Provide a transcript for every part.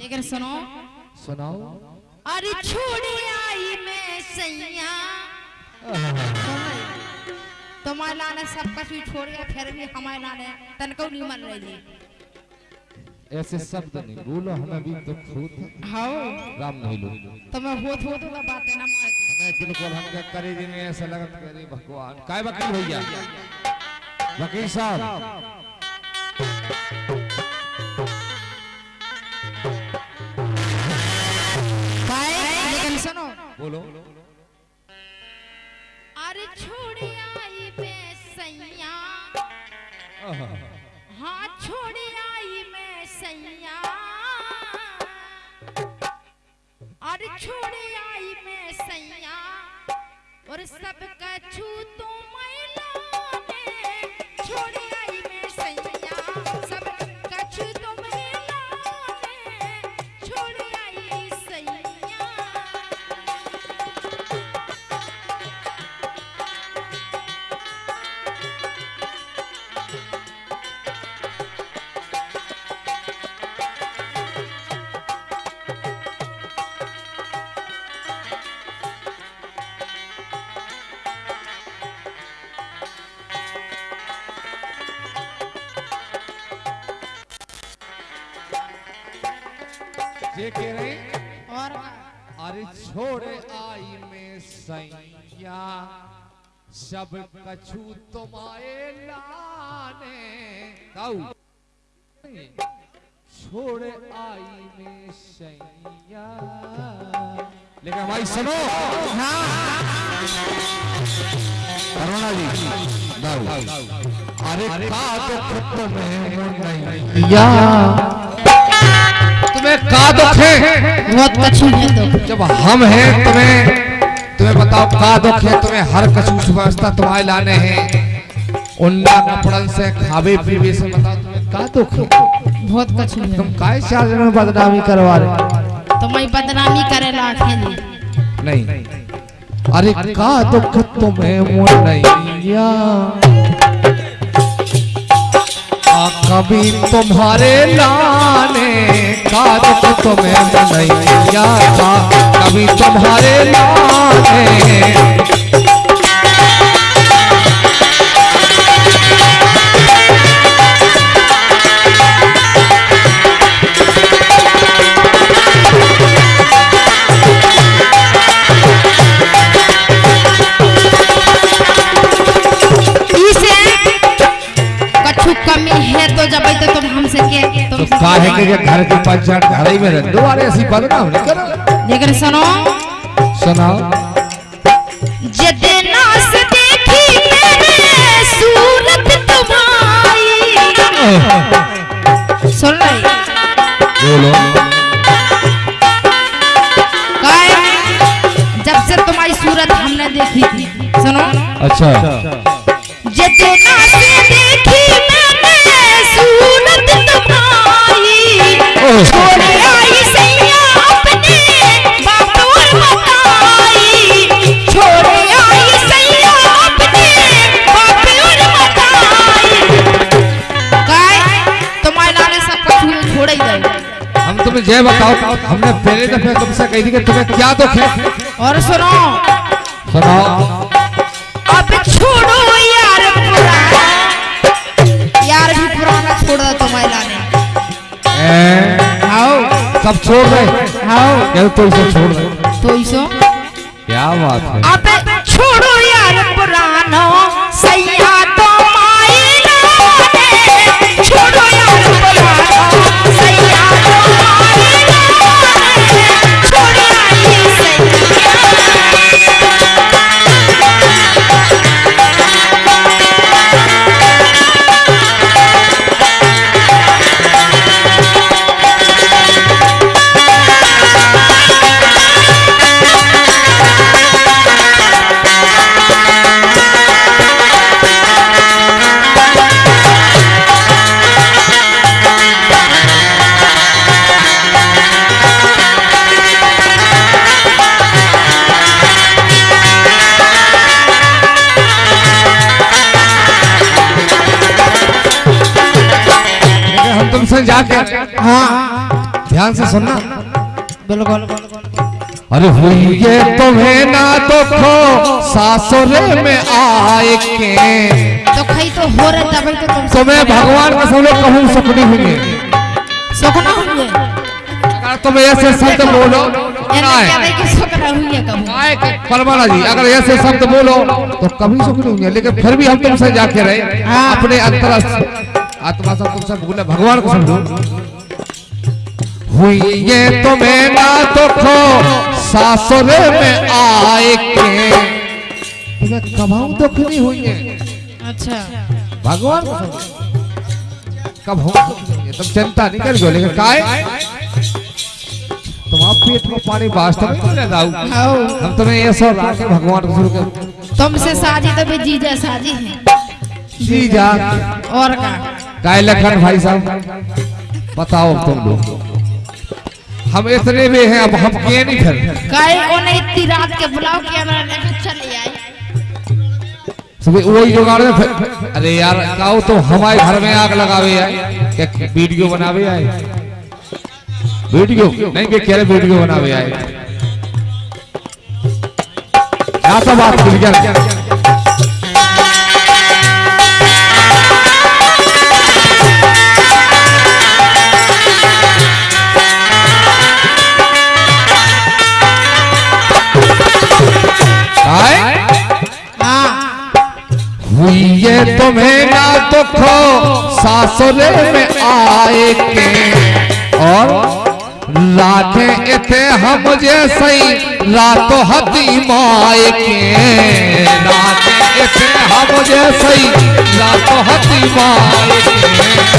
लेकिन सुनो। सुनाओ। अरे छोड़ी आई मैं सैया। तुम्हारे लाने सब कुछ भी छोड़ गया फिर भी हमारे लाने तनको नहीं मन रही। ऐसे शब्द नहीं बोलो हमें भी दुख होता हाँ। राम नहीं लो। तो मैं होत होत तो बातें ना मारती हमें बिल्कुल हमके करे दिन में ऐसा लगत कि अरे भगवान काय वकील भैया? वकील साहब। बोलो। अरे छोड़ी आई मैं सैया। हाँ छोड़ी आई मैं सैया। अरे छोड़ी आई मैं सैया। और सब कछु तो मैला ने छोड़ी ये कह रहे और अरे छोड़े आई में सैया। सब कछु तुम्हारे लाने। छोड़े आई में सैया। लेकिन भाई सुनो। करुणा जी गाऊ अरे का तुम्हें नहीं। या। तुम्हें का दुख है? बहुत कछु है तो जब हम हैं तुम्हें तुम्हें बताओ का दुख है? तुम्हें हर कसूस व्यवस्था तुम्हारे लाने हैं। उन्ना कपड़न से खावे पीवे से बताओ तुम्हें का दुख है? बहुत कछु है। तुम काय चार में बदनामी करवा रहे तो मैं बदनामी करे लाखे नहीं। नहीं। अरे का दुख तुम्हें मोर नैया आ कभी तुम्हारे लाने का तो तुम्हें नहीं किया था। कभी तुम्हारे लाने काहे के घर की पंचायत घर ही में रह दो। अरे ऐसी बदनाम नहीं करो। लेकिन सुनो। सुनाओ। जदना से देखी मैंने सूरत तुम्हारी सुन रही? बोलो। काय जब से तुम्हारी सूरत हमने देखी थी। सुनो। अच्छा। जदना तुम्हें जय बताओ हमने पहले दफे तुमसे कही थी कि तुम्हें क्या दुख है? और सुनो। सुनाओ। अब छोड़ो यार पुराना यार भी पुराना छोड़ दो तुम्हारे लाने। सब छोड़ दे हाँ। तो इसे छोड़ दे। तो इसो? क्या बात है। हम जाके। हाँ। ध्यान से सुनना। बिल्कुल अरे हुई ये तुम्हें ना दुखो सासुरे में आए के। तो खई तो हो रहे तभी तो तुम तुम्हें भगवान का सब लोग कहूँ सुखनी हुई सुखना हुए अगर तुम ऐसे शब्द बोलो ना है परमाना जी अगर ऐसे शब्द बोलो तो कभी सुख नहीं होंगे लेकिन फिर भी हम तुमसे जाके रहे हाँ। अपने अंतर आत्मा सब तुमसे भूले भगवान को समझो हुई ये तुम्हें ना दुखो सासुरे में आए के। तुम्हें कभाऊ दुख नहीं हुई है? अच्छा। भगवान को समझो कब हो तुम चिंता नहीं कर करियो लेकिन काय? तुम्हारा पेट में पानी वास्तव में दाऊ आओ। हम तुम्हें ये सब राखे भगवान को शुरू कर तुमसे साजी तो भी जीजा साजी है। जी जा और का काय लखन भाई साहब। बताओ तुम लोग। हम इतने में हैं अब हम किए नहीं फिर। काहे ओने इतनी रात के बुलाओ कि हमरा लेके चले आई सुबह वही जुगाड़ में फिर। अरे यार काओ तो हमारे घर में आग लगावे आए। क्या वीडियो बनावे आए? वीडियो? नहीं के कह रहे वीडियो बनावे आए? क्या तो बात क्लियर तुम्हें ना दुखो सासुरे में आए के। और लाखे इथे हम जैसे रातों हती माए के। लाखे इथे हम जैसे रातों हती माए के।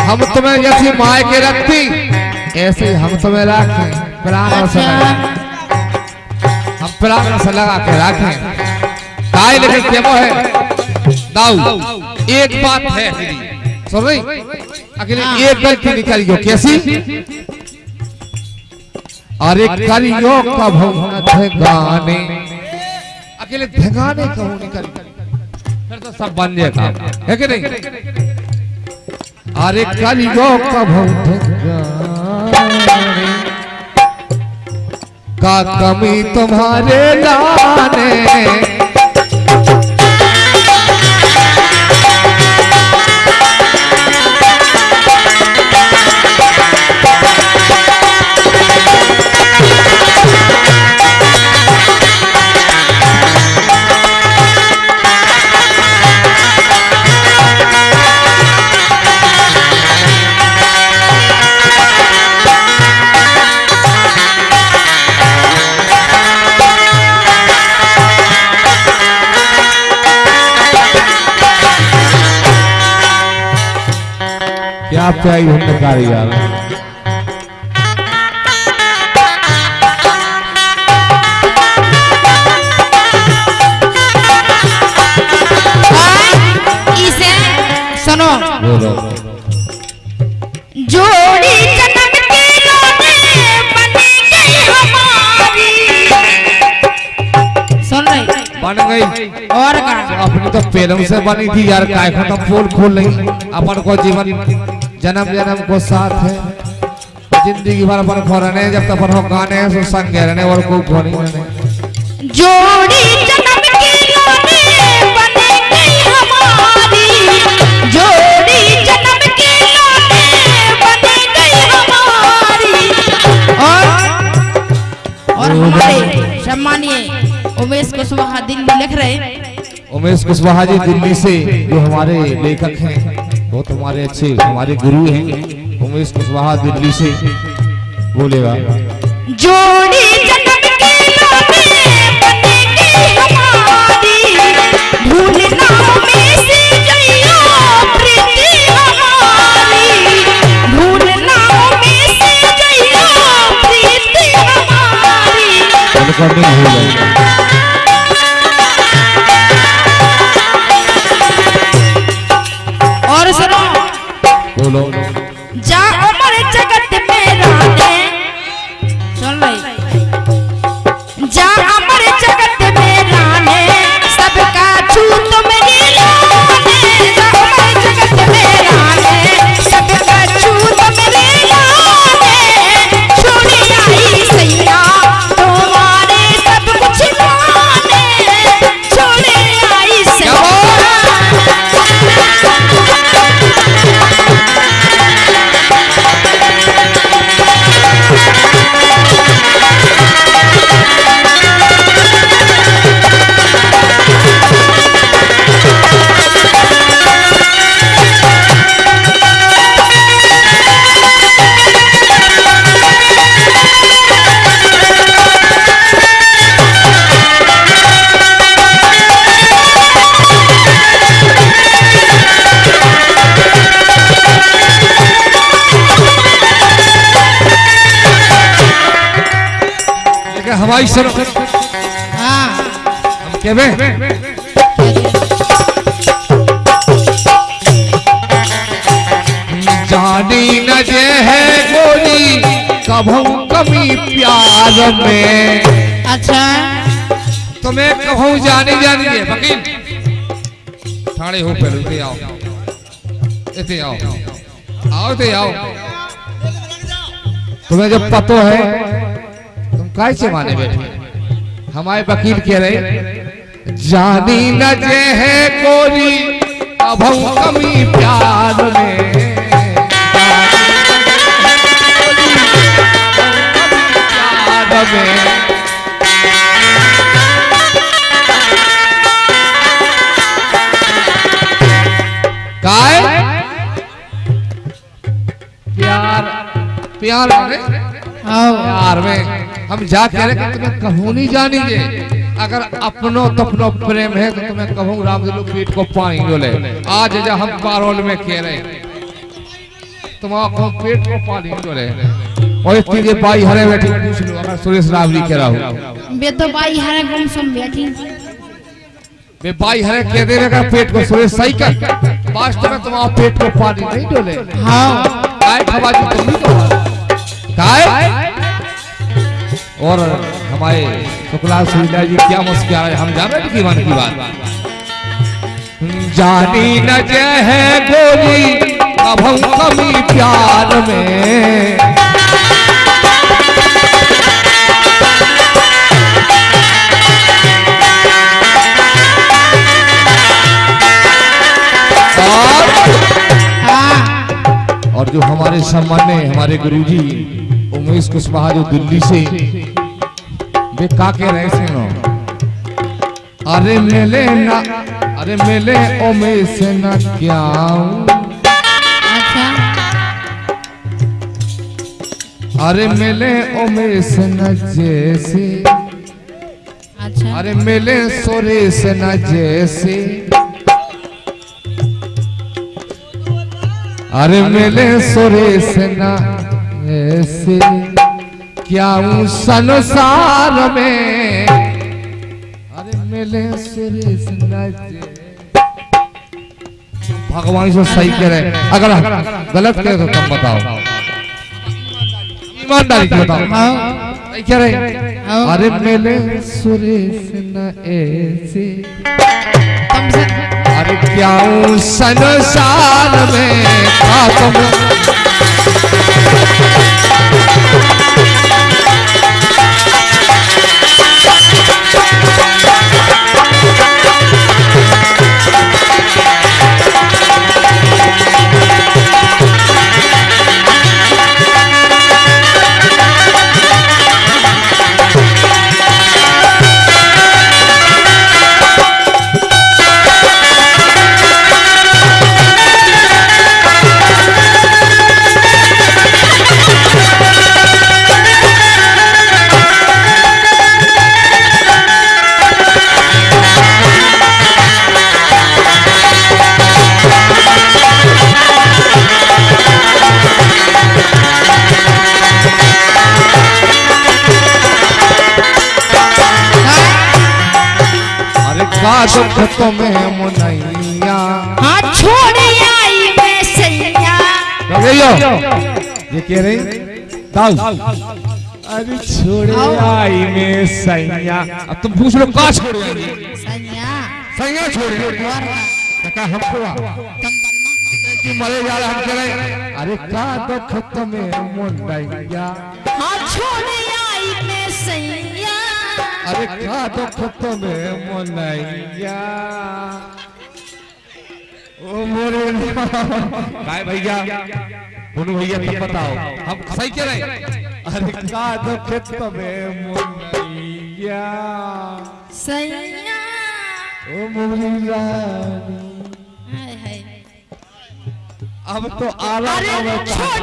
हम तुम्हें जैसी माए के रखती, ऐसे हम तुम्हें रखें। प्राण से हम प्राण से लगा के रखें। काय लेकिन वो है? दाऊ एक बात है सुन रही? अकेले एक गलती निकालियो कैसी? अरे करियो कब हम गाने। अकेले धगाने कहूँ निकल फिर तो सब बन जाए काम। है कि नहीं? अरे कलियो कभू का कमी तुम्हारे लाने क्या प्याई हमने कारी यार इसे सुनो। जोड़ी जन्म की रोने बनी गई हमारी। सुन रही? बन गई। और का अपनी तो पेलम से बनी थी यार काय खत्म? पोल खोल नहीं। अपन को जीवन जन्म जन्म को साथ है। ज़िंदगी भर अपन खो रहने जब तक अपन हो गाने सो संग रहने और नहीं रहने जोड़ी जन्म की रोने बनी गई हमारी। जोड़ी जन्म की रोने बनी गई हमारी। और और? हमारे सम्मानीय उमेश कुशवाहा दिल्ली लिख रहे उमेश कुशवाहा जी दिल्ली से जो हमारे लेखक हैं। बहुत हमारे अच्छे हमारे गुरु हैं। उमेश कुशवाहा दिल्ली से बोलेगा। जोड़ी जन्म की हमारी। रिकॉर्डिंग हो जाएगा। हवाई सुनो हाँ हम केबे जानी न जे है गोरी कभू कमी प्यार में अच्छा तुम्हें कहूँ जानी जानी है वकील ठाणे हो पहले इते आओ इते आओ आओ इते आओ तुम्हें जब पतो है तुम काय से माने बैठे हमारे वकील कह रहे जानी न जे है कोरी अब हम कमी प्यार में प्यार में काय? प्यार प्यार माने? प्यार में हम जा कह रहे कि तुम्हें कहूँ नहीं जानीजे अगर अपनो तपनो प्रेम है तो तुम्हें कहूँ राम पीठ को पानी डोले आज जा हम पारोल में कह रहे तुम्हारा पेट को पानी डोले और इतनी देर बाई हरे बैठी पूछ लो अगर सुरेश रावली कह रहा हूँ। बे तो बाई हरे गुम सम बैठी? वे बाई हरे कह दे अगर पेट को सुरेश सही कर वास्तव में तुम्हारा पेट को पानी नहीं डोले हाँ। काय खबाजी तुम भी तो काय और हमारे शुक्ला सुविधा जी, क्या मुस्कुरा रहे हम जान की मन की बात। जानी न है गोरी, अब हम कमी प्यार में। और हाँ जो हमारे सम्मान्य हमारे गुरुजी उमेश कुशवाहा जो दिल्ली से वे का कह रहे सुनो अरे मिले ना अरे मिले उमेश न क्या अच्छा। अरे मिले उमेश न जैसे। अच्छा। अरे मिले सुरेश न जैसे। अरे मिले सुरेश न ऐसे क्या हूँ संसार में? अरे मिले सुरेश न भगवान से सही कह रहे अगर गलत कह रहे तो तुम बताओ। ईमानदारी से बताओ। सही कह रहे अरे मिले सुरेश न ऐसे। अरे क्या हूँ संसार में का तुम दुख तुम्हें मुनैया। हाँ छोड़ आई मैं सैया। ये कह रही? दाऊ। अरे छोड़े। आई में सैया। अब तुम पूछ लो का छोड़े? सैया। सैया छोड़े का हमको कि मरे जा रहे हम कह रहे अरे का दुख तुम्हें मुनैया? हाँ छोड़ आई मैं सैया। अरे का दुख तुम्हें मुनैया ओ मोरे काय भैया बोलो भैया तुम बताओ हम सही कह रहे हैं? अरे का दुख तुम्हें मुनैया सैया। ओ मोरी रानी। हाय हाय। अब तो आला अरे छोड़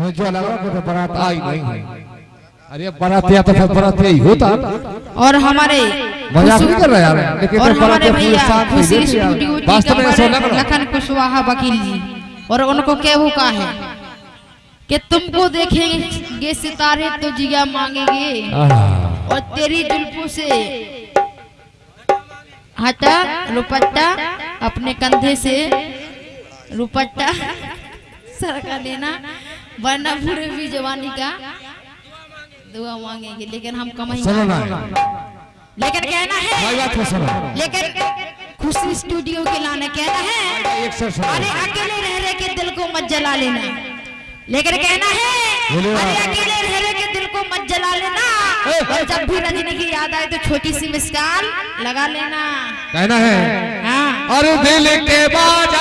जी जो लग रहा है बारात आई नहीं है। अरे बारात या तो फिर बारात यही होता। और हमारे मज़ाक नहीं कर रहा यार। लेकिन और तो हमारे भैया खुशी। स्टूडियो वास्तव में लखन कुशवाहा वकील जी। और उनको कहू का है? कि तुमको देखेंगे सितारे तो जिया मांगेंगे। और तेरी जुल्फों से हटा रुपट्टा अपने कंधे से रुपट्टा सरका लेना वरना पूरे भी जवानी का दुआ मांगेंगे लेकिन हम कमाई लेकिन कहना है लेकिन खुशी स्टूडियो के लाने कहना है सुनो। अरे अकेले रह रहे के दिल को मत जला लेना। लेकिन कहना है अरे अकेले रह रहे के दिल को मत जला लेना। और जब भी रजनी की याद आए तो छोटी सी मिसकाल लगा लेना। कहना है। हाँ। अरे दिल के बार